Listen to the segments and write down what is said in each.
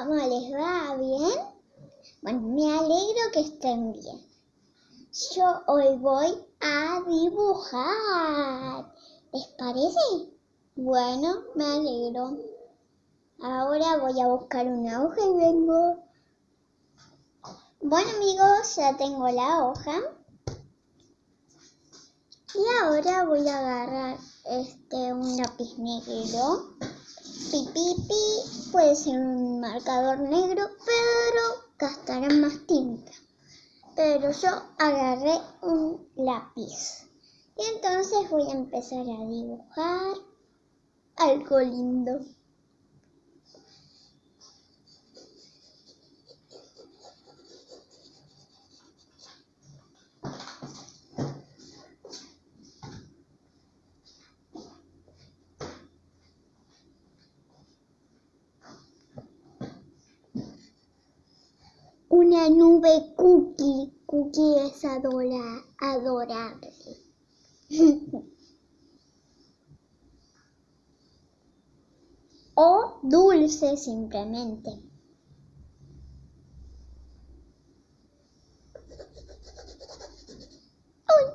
¿cómo les va? ¿Bien? Bueno, me alegro que estén bien. Yo hoy voy a dibujar. ¿Les parece? Bueno, me alegro. Ahora voy a buscar una hoja y vengo. Bueno amigos, ya tengo la hoja. Y ahora voy a agarrar este un lápiz negro. Pipipi, puede ser un marcador negro, pero gastará más tinta. Pero yo agarré un lápiz. Y entonces voy a empezar a dibujar algo lindo. Una nube cookie. Cookie es adora, adorable. o dulce simplemente. ¡Ay!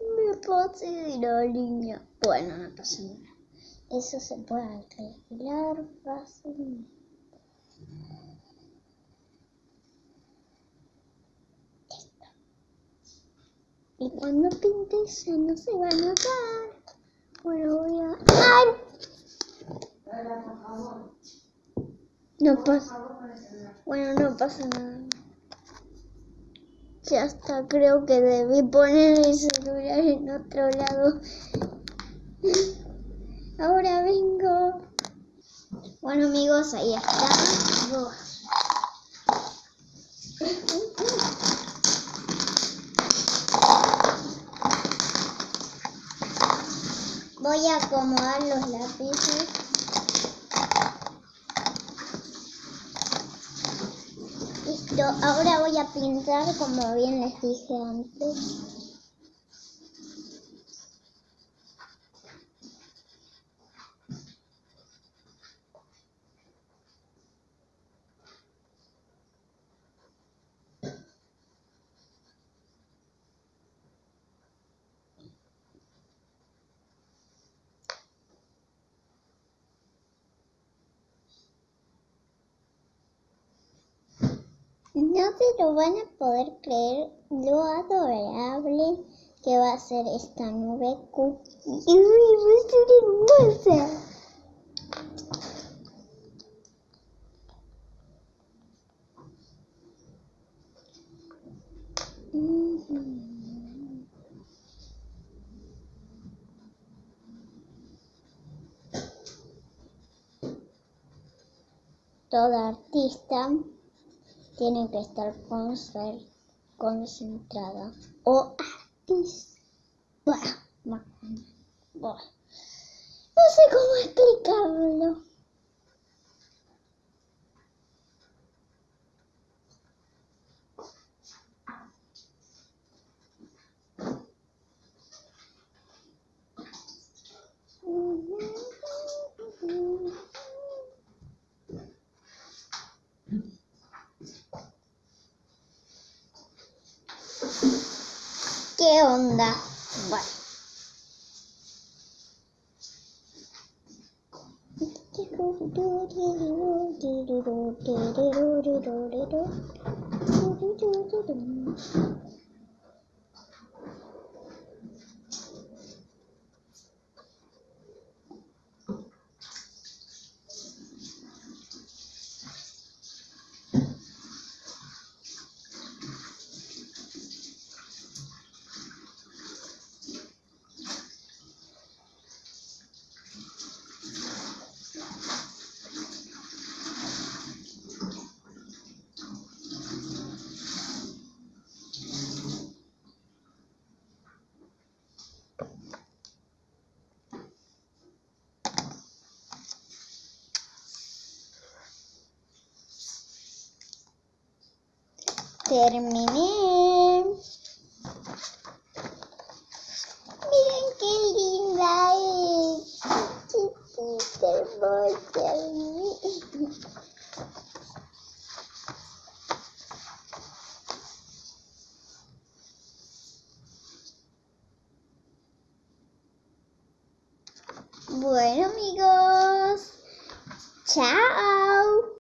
Me pasé la línea. Bueno, no pasa nada. Eso se puede arreglar fácilmente. Y cuando pintes ya no se va a notar. Bueno, voy a... ¡Ay! No pasa. Bueno, no pasa nada. Ya está, creo que debí poner el celular en otro lado. Ahora vengo. Bueno amigos, ahí está. Voy a acomodar los lápices. Listo, ahora voy a pintar como bien les dije antes. No se lo van a poder creer lo adorable que va a ser esta nube cookie. ¡Uy, va a ser hermosa! Toda artista tiene que estar concentrada o artista. No sé cómo ¿Qué onda? Bueno. terminé. Miren qué linda es. Chiquita hermosa. Bueno amigos, chao.